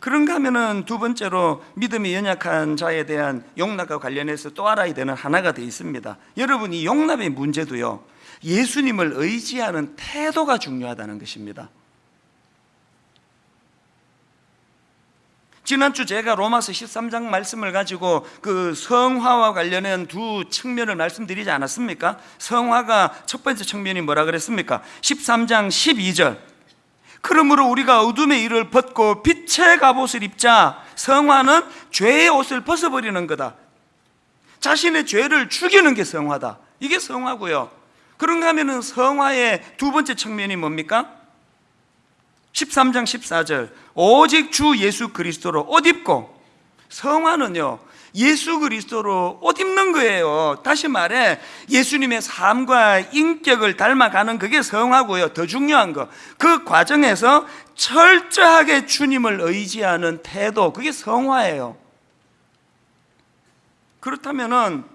그런가 하면은 두 번째로 믿음이 연약한 자에 대한 용납과 관련해서 또 알아야 되는 하나가 더 있습니다. 여러분 이 용납의 문제도요. 예수님을 의지하는 태도가 중요하다는 것입니다. 지난주 제가 로마서 13장 말씀을 가지고 그 성화와 관련한 두 측면을 말씀드리지 않았습니까? 성화가 첫 번째 측면이 뭐라 그랬습니까? 13장 12절 그러므로 우리가 어둠의 일을 벗고 빛의 갑옷을 입자 성화는 죄의 옷을 벗어버리는 거다 자신의 죄를 죽이는 게 성화다 이게 성화고요 그런가 하면 성화의 두 번째 측면이 뭡니까? 13장 14절. 오직 주 예수 그리스도로 옷 입고 성화는요 예수 그리스도로 옷 입는 거예요. 다시 말해 예수님의 삶과 인격을 닮아가는 그게 성화고요. 더 중요한 거. 그 과정에서 철저하게 주님을 의지하는 태도 그게 성화예요. 그렇다면 은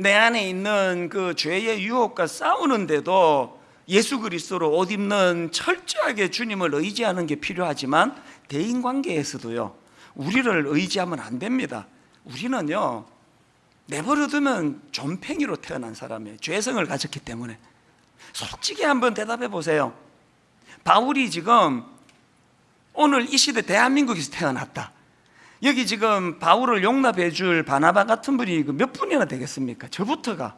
내 안에 있는 그 죄의 유혹과 싸우는데도 예수 그리스도로 옷 입는 철저하게 주님을 의지하는 게 필요하지만 대인 관계에서도요. 우리를 의지하면 안 됩니다. 우리는요. 내버려두면 좀팽이로 태어난 사람이에요. 죄성을 가졌기 때문에. 솔직히 한번 대답해 보세요. 바울이 지금 오늘 이 시대 대한민국에서 태어났다. 여기 지금 바울을 용납해 줄 바나바 같은 분이 그몇 분이나 되겠습니까? 저부터가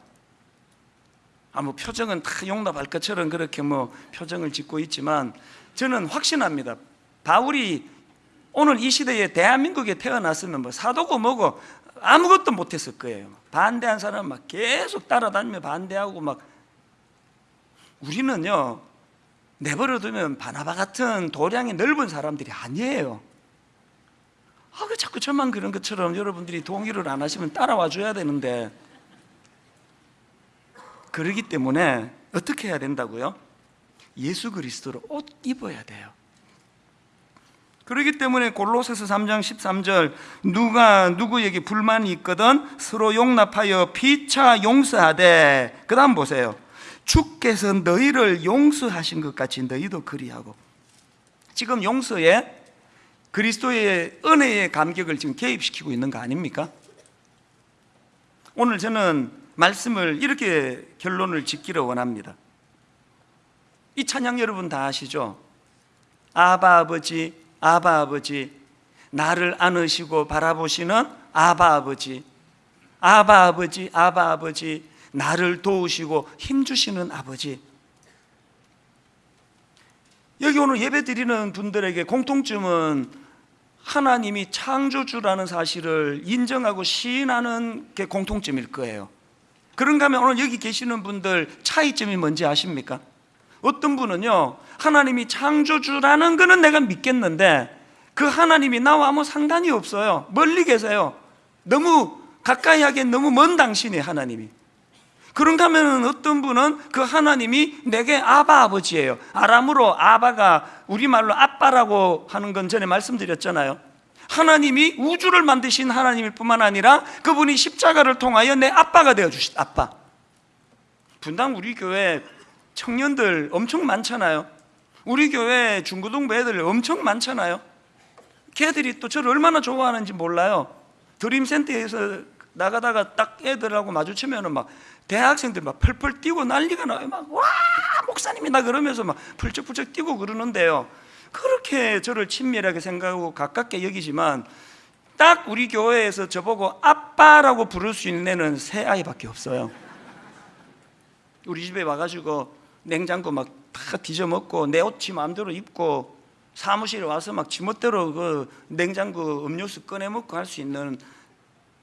아, 뭐 표정은 다 용납할 것처럼 그렇게 뭐 표정을 짓고 있지만 저는 확신합니다. 바울이 오늘 이 시대에 대한민국에 태어났으면 뭐 사도고 뭐고 아무것도 못했을 거예요. 반대한 사람 막 계속 따라다니며 반대하고 막 우리는요 내버려두면 바나바 같은 도량이 넓은 사람들이 아니에요. 아, 그 자꾸 저만 그런 것처럼 여러분들이 동의를 안 하시면 따라와 줘야 되는데 그러기 때문에 어떻게 해야 된다고요? 예수 그리스도로 옷 입어야 돼요. 그렇기 때문에 골로새서 3장 13절 누가 누구에게 불만이 있거든 서로 용납하여 피차 용서하되 그 다음 보세요. 주께서 너희를 용서하신 것 같이 너희도 그리하고 지금 용서에 그리스도의 은혜의 감격을 지금 개입시키고 있는 거 아닙니까? 오늘 저는 말씀을 이렇게 결론을 짓기를 원합니다. 이 찬양 여러분 다 아시죠? 아바 아버지, 아바 아버지, 나를 안으시고 바라보시는 아바 아버지, 아바 아버지, 아바 아버지, 나를 도우시고 힘주시는 아버지. 여기 오늘 예배 드리는 분들에게 공통점은 하나님이 창조주라는 사실을 인정하고 시인하는 게 공통점일 거예요. 그런가 하면 오늘 여기 계시는 분들 차이점이 뭔지 아십니까? 어떤 분은요, 하나님이 창조주라는 거는 내가 믿겠는데 그 하나님이 나와 아무 상관이 없어요. 멀리 계세요. 너무 가까이 하기엔 너무 먼 당신이 하나님이. 그런가 하면 어떤 분은 그 하나님이 내게 아바 아버지예요. 아람으로 아바가 우리말로 아빠라고 하는 건 전에 말씀드렸잖아요. 하나님이 우주를 만드신 하나님일 뿐만 아니라 그분이 십자가를 통하여 내 아빠가 되어 주신 아빠. 분당 우리 교회 청년들 엄청 많잖아요. 우리 교회 중고등부 애들 엄청 많잖아요. 걔들이 또 저를 얼마나 좋아하는지 몰라요. 드림센터에서 나가다가 딱 애들하고 마주치면은 막 대학생들 막 펄펄 뛰고 난리가 나요. 막 와 목사님이 나 그러면서 막 풀쩍풀쩍 뛰고 그러는데요. 그렇게 저를 친밀하게 생각하고 가깝게 여기지만 딱 우리 교회에서 저보고 아빠라고 부를 수 있는 애는 새 아이밖에 없어요. 우리 집에 와가지고 냉장고 막 다 뒤져먹고 내 옷 지 마음대로 입고 사무실에 와서 막 지멋대로 그 냉장고 음료수 꺼내 먹고 할 수 있는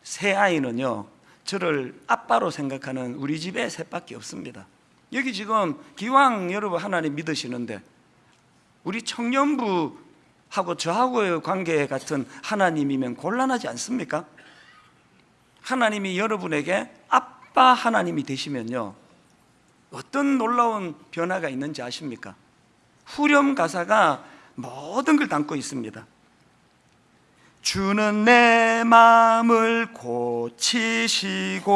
새 아이는요 저를 아빠로 생각하는 우리 집에 셋밖에 없습니다. 여기 지금 기왕 여러분 하나님 믿으시는데 우리 청년부하고 저하고의 관계 같은 하나님이면 곤란하지 않습니까? 하나님이 여러분에게 아빠 하나님이 되시면요 어떤 놀라운 변화가 있는지 아십니까? 후렴 가사가 모든 걸 담고 있습니다. 주는 내 마음을 고치시고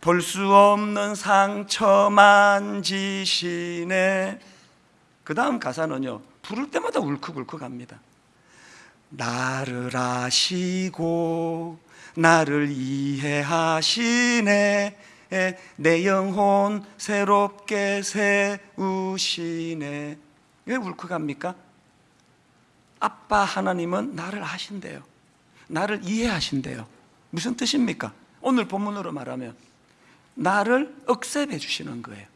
볼 수 없는 상처 만지시네. 그 다음 가사는요, 부를 때마다 울컥울컥합니다. 나를 아시고 나를 이해하시네. 내 영혼 새롭게 세우시네. 왜 울컥합니까? 아빠 하나님은 나를 아신대요. 나를 이해하신대요. 무슨 뜻입니까? 오늘 본문으로 말하면 나를 억셉해 주시는 거예요.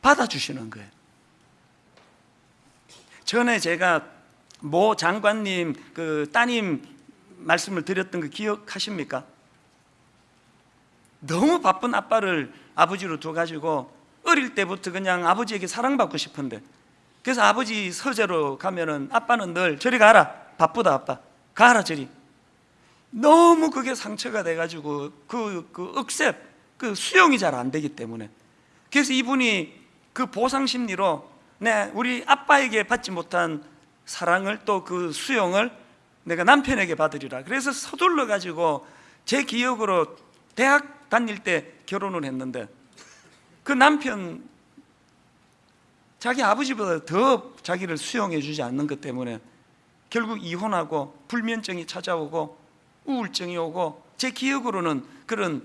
받아주시는 거예요. 전에 제가 모 장관님 그 따님 말씀을 드렸던 거 기억하십니까? 너무 바쁜 아빠를 아버지로 둬가지고 어릴 때부터 그냥 아버지에게 사랑받고 싶은데 그래서 아버지 서재로 가면은 아빠는 늘 저리 가라 바쁘다 아빠. 가라 저리. 너무 그게 상처가 돼가지고 그, 그 억셉 그 수용이 잘 안 되기 때문에. 그래서 이분이 그 보상 심리로 내 우리 아빠에게 받지 못한 사랑을 또 그 수용을 내가 남편에게 받으리라. 그래서 서둘러 가지고 제 기억으로 대학 다닐 때 결혼을 했는데 그 남편 자기 아버지보다 더 자기를 수용해 주지 않는 것 때문에 결국 이혼하고 불면증이 찾아오고 우울증이 오고 제 기억으로는 그런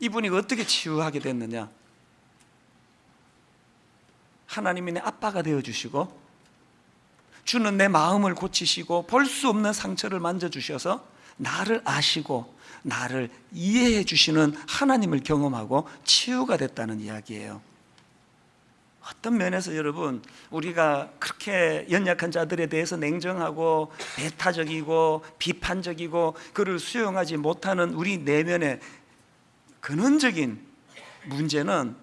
이분이 어떻게 치유하게 됐느냐 하나님이 내 아빠가 되어주시고 주는 내 마음을 고치시고 볼 수 없는 상처를 만져주셔서 나를 아시고 나를 이해해 주시는 하나님을 경험하고 치유가 됐다는 이야기예요. 어떤 면에서 여러분 우리가 그렇게 연약한 자들에 대해서 냉정하고 배타적이고 비판적이고 그를 수용하지 못하는 우리 내면의 근원적인 문제는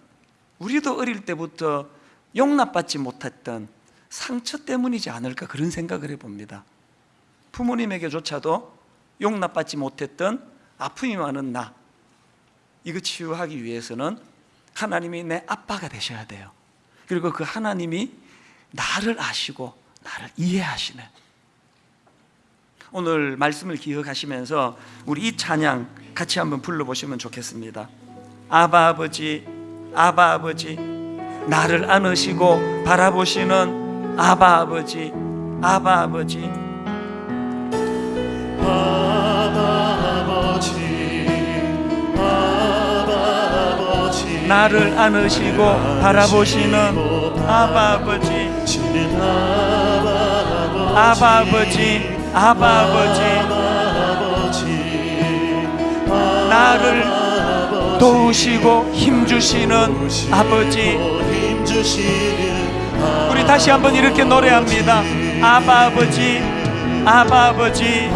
우리도 어릴 때부터 용납받지 못했던 상처 때문이지 않을까 그런 생각을 해봅니다. 부모님에게조차도 용납받지 못했던 아픔이 많은 나 이거 치유하기 위해서는 하나님이 내 아빠가 되셔야 돼요. 그리고 그 하나님이 나를 아시고 나를 이해하시네. 오늘 말씀을 기억하시면서 우리 이 찬양 같이 한번 불러보시면 좋겠습니다. 아바 아버지 아바 아버지 나를 안으시고 바라보시는 아바 아버지 아바 아버지. 나를 안으시고 바라보시는 아바 아버지 아바 아버지. 아바 아버지. 나를 도우시고 힘주시는 아버지. 우리 다시 한번 이렇게 노래합니다. 아바 아버지 아바 아버지.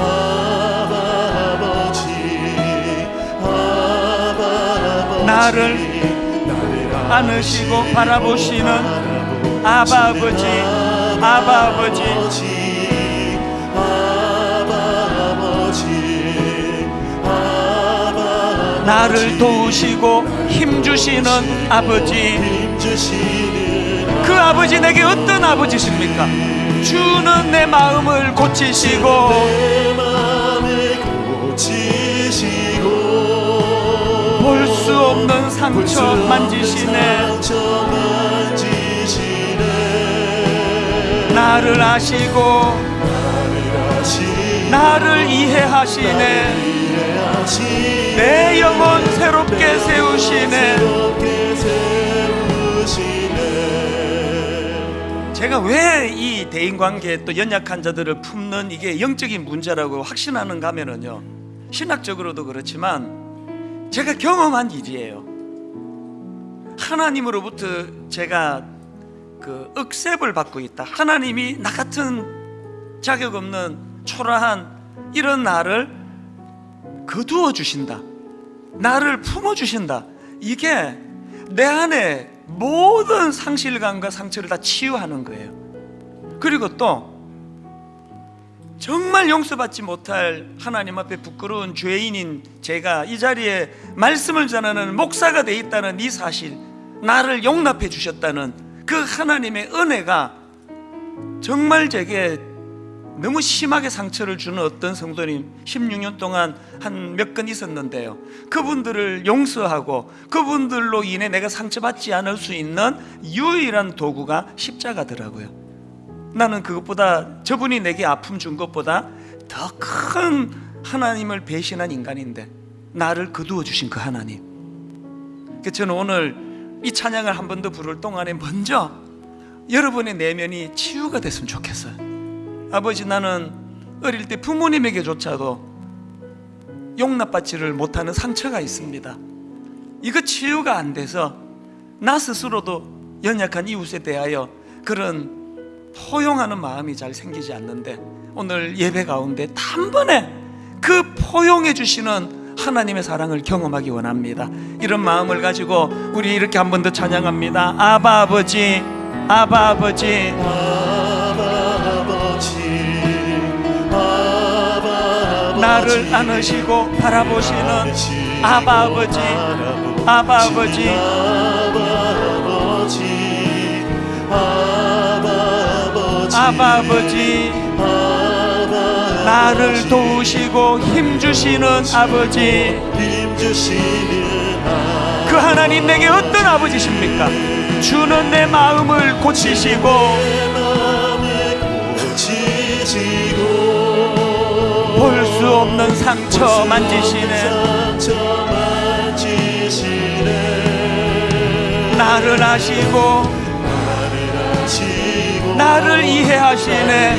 나를 안으시고 바라보시는 아바 아버지 아바 아버지 나를 도우시고 힘주시는 아버지. 그 아버지 내게 어떤 아버지십니까? 주는 내 마음을 고치시고 볼 수 없는 상처 만지시네. 나를 아시고 나를 이해하시네 내 영혼 새롭게 세우시네. 제가 왜 이 대인관계 또 연약한 자들을 품는 이게 영적인 문제라고 확신하는가 하면은요 신학적으로도 그렇지만 제가 경험한 일이에요. 하나님으로부터 제가 그 억셉을 받고 있다. 하나님이 나 같은 자격 없는 초라한 이런 나를 거두어 주신다 나를 품어 주신다 이게 내 안에 모든 상실감과 상처를 다 치유하는 거예요. 그리고 또 정말 용서받지 못할 하나님 앞에 부끄러운 죄인인 제가 이 자리에 말씀을 전하는 목사가 돼 있다는 이 사실, 나를 용납해 주셨다는 그 하나님의 은혜가 정말 제게 너무 심하게 상처를 주는 어떤 성도님 16년 동안 한 몇 건 있었는데요. 그분들을 용서하고 그분들로 인해 내가 상처받지 않을 수 있는 유일한 도구가 십자가더라고요. 나는 그것보다 저분이 내게 아픔 준 것보다 더 큰 하나님을 배신한 인간인데 나를 거두어 주신 그 하나님. 그 저는 오늘 이 찬양을 한 번 더 부를 동안에 먼저 여러분의 내면이 치유가 됐으면 좋겠어요. 아버지 나는 어릴 때 부모님에게조차도 용납받지를 못하는 상처가 있습니다. 이거 치유가 안 돼서 나 스스로도 연약한 이웃에 대하여 그런 포용하는 마음이 잘 생기지 않는데 오늘 예배 가운데 단번에 그 포용해 주시는 하나님의 사랑을 경험하기 원합니다. 이런 마음을 가지고 우리 이렇게 한 번 더 찬양합니다. 아바 아버지, 아바 아버지. 나를 안으시고 바라보시는 아바 아버지 아바 아버지. 아바 아버지 나를 도우시고 힘주시는 아버지. 그 하나님 내게 어떤 아버지십니까? 주는 내 마음을 고치시고 볼 수 없는 상처 만지시네. 나를 아시고 나를 이해하시네.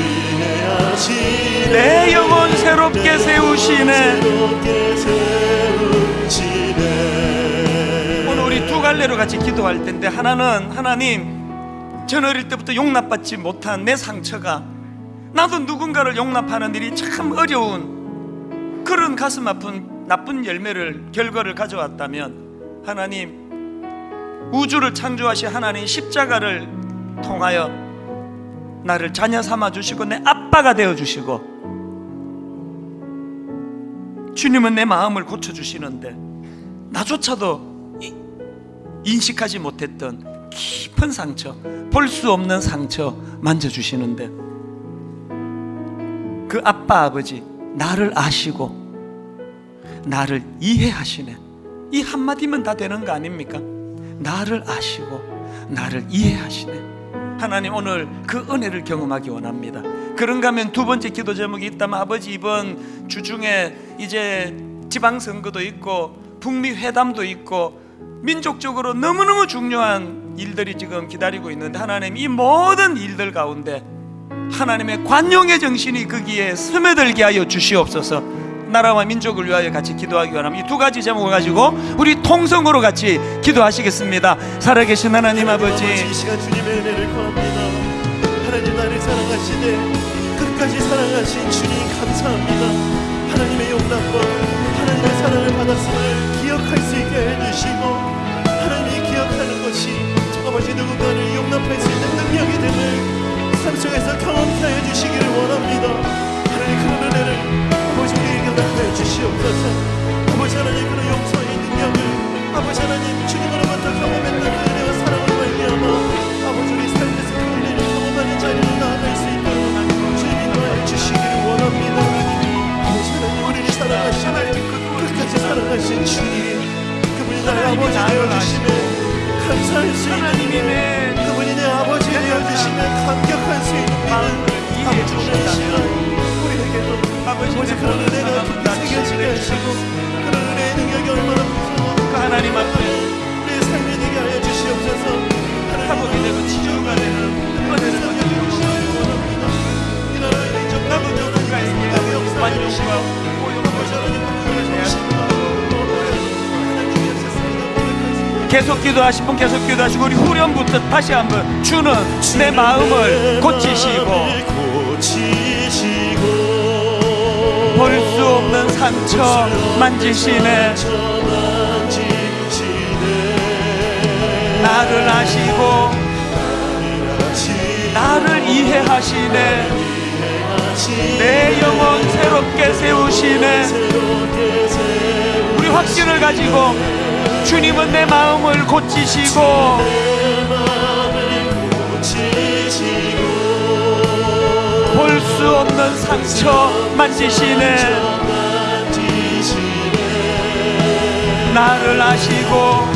내 영혼 새롭게 세우시네. 오늘 우리 두 갈래로 같이 기도할 텐데 하나는 하나님 전 어릴 때부터 용납받지 못한 내 상처가 나도 누군가를 용납하는 일이 참 어려운 그런 가슴 아픈 나쁜 열매를 결과를 가져왔다면 하나님 우주를 창조하신 하나님 십자가를 통하여 나를 자녀 삼아 주시고 내 아빠가 되어 주시고 주님은 내 마음을 고쳐 주시는데 나조차도 이- 인식하지 못했던 깊은 상처, 볼 수 없는 상처 만져 주시는데 그 아빠 아버지 나를 아시고 나를 이해하시네. 이 한마디면 다 되는 거 아닙니까? 나를 아시고 나를 이해하시네. 하나님 오늘 그 은혜를 경험하기 원합니다. 그런가 하면 두 번째 기도 제목이 있다면 아버지 이번 주중에 이제 지방선거도 있고 북미 회담도 있고 민족적으로 너무너무 중요한 일들이 지금 기다리고 있는데 하나님 이 모든 일들 가운데 하나님의 관용의 정신이 거기에 스며들게 하여 주시옵소서. 나라와 민족을 위하여 같이 기도하기 원합니다. 이 두 가지 제목을 가지고 우리 통성으로 같이 기도하시겠습니다. 살아계신 하나님 아버지, 사랑하신 주님 감사합니다. 하나님의 용납과 하나님의 사랑을 받았음을 기억할 수 있게 해주시고 하나님이 기억하는 것이 아버지 누군가를 용납할 수 있는 능력이 됨 을삶 속에서 경험케 해주시기를 원합니다. 하나님 그런 은혜를 아버지 우리에게 나타내 주시옵소서. 아버지 하나님 그런 용서의 능력을 아버지 하나님 주님으로부터 경험했던 그 은혜와 사랑을 말미암아 아버지 우리 삶에서 그 은혜를 경험하는 자리로 나아갈 수 있도록 주님이 도와해 주시기를 원합니다. 아버지 하나님 우리를 사랑하시네 끝까지 사랑하신 주님 그분이 나의 아버지 되어주시네 감사할 수 있는 하나님이 믿음. 내 아버지 되어 주시면 감격할 수 있는 믿음 주는 시간 우리에게도 아버지 그런 은혜가 새겨지게 하시고 그런 은혜의 능력이 얼마나 무서워까 그 하나님 앞에 우리의 삶을 되게 알려주시옵소서. 하나님 되고 치료가 되는 은혜를 받으시옵소서 이런 은혜 좀 나고 저는 가슴이 없어 만족시고 계속 기도하실 분 계속 기도하시고 우리 후렴부터 다시 한번 주는 내 마음을 고치시고 고치시고 볼 수 없는 상처 만지시네. 나를 아시고 나를 이해하시네. 내 영혼 새롭게 세우시네. 우리 확신을 가지고 주님은 내 마음을 고치시고 볼 수 없는 상처 만지시네. 나를 아시고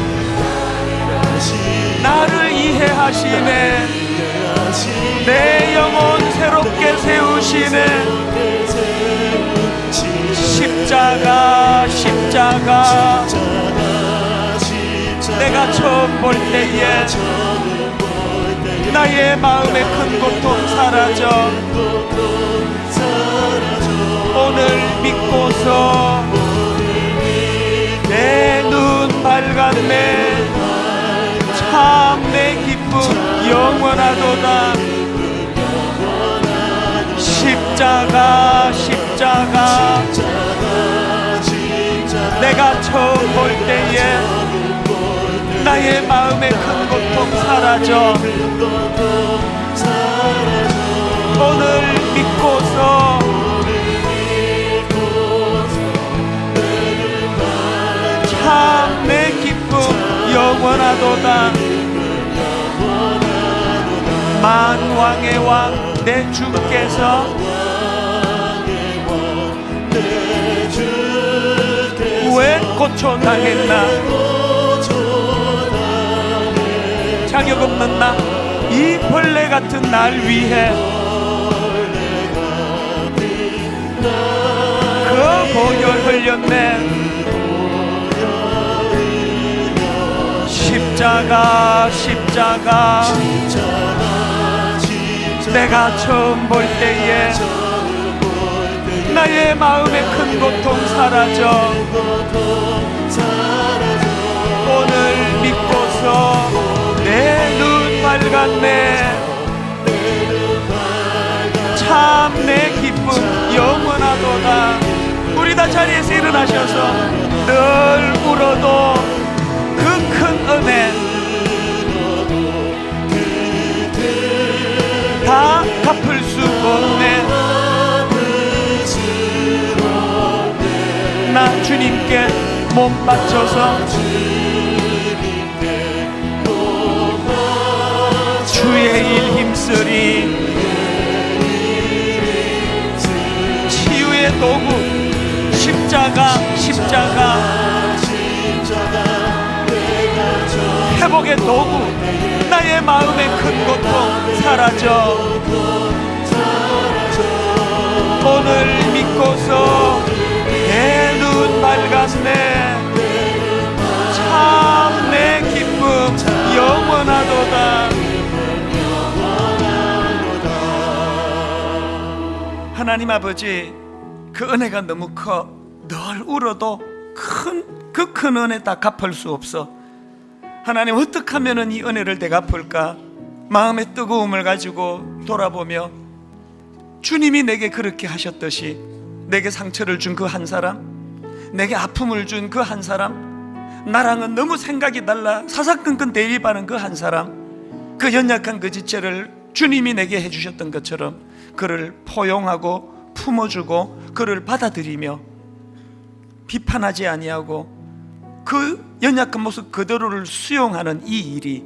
나를 이해하시네. 내 영혼 새롭게 세우시네. 십자가 십자가 내가 처음 볼 때에 나의 마음의 큰 고통 사라져. 오늘 믿고서 내 눈 밝았네 참 내 기쁨 영원하도다. 십자가 십자가. 내가 처음 볼 때에 나의 마음의 큰 고통 사라져. 오늘 믿고서 참 내 기쁨 영원하도다. 만왕의 왕 내 주께서 왜 고쳐당했나 자격 없는 나 이 벌레 같은 날 위해. 그 보혈 흘렸네. 십자가 십자가. 내가 처음 볼 때에 나의 마음의 큰 고통 사라져. 오늘 믿고서 밝았네. 참 내 기쁨 영원하도다. 우리 다 자리에서 일어나셔서 늘 울어도 그 큰 은혜 다 갚을 수 없네. 나 주님께 몸 바쳐서 주의 일 힘쓰리. 치유의 도구 십자가 십자가. 회복의 도구 나의 마음의 큰 고통 사라져. 오늘 믿고서 내 눈 밝았네. 참 내 기쁨 영원하도다 하나님 아버지 그 은혜가 너무 커. 늘 울어도 큰 그 큰 은혜 다 갚을 수 없어. 하나님 어떻게 하면은 이 은혜를 내가 갚을까? 마음의 뜨거움을 가지고 돌아보며 주님이 내게 그렇게 하셨듯이 내게 상처를 준 그 한 사람 내게 아픔을 준 그 한 사람 나랑은 너무 생각이 달라 사사건건 대립하는 그 한 사람 그 연약한 그 지체를 주님이 내게 해주셨던 것처럼 그를 포용하고 품어주고 그를 받아들이며 비판하지 아니하고 그 연약한 모습 그대로를 수용하는 이 일이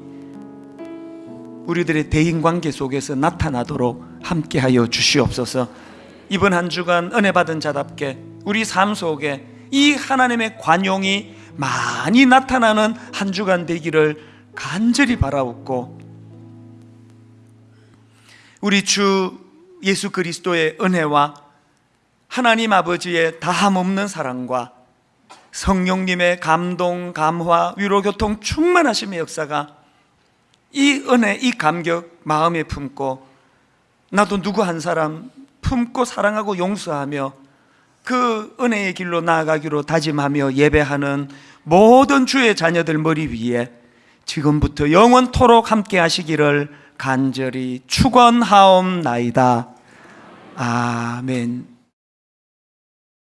우리들의 대인 관계 속에서 나타나도록 함께하여 주시옵소서. 이번 한 주간 은혜 받은 자답게 우리 삶 속에 이 하나님의 관용이 많이 나타나는 한 주간 되기를 간절히 바라옵고 우리 주 예수 그리스도의 은혜와 하나님 아버지의 다함없는 사랑과 성령님의 감동, 감화, 위로, 교통 충만하심의 역사가 이 은혜, 이 감격 마음에 품고 나도 누구 한 사람 품고 사랑하고 용서하며 그 은혜의 길로 나아가기로 다짐하며 예배하는 모든 주의 자녀들 머리 위에 지금부터 영원토록 함께 하시기를 간절히 축원하옵나이다. 아멘.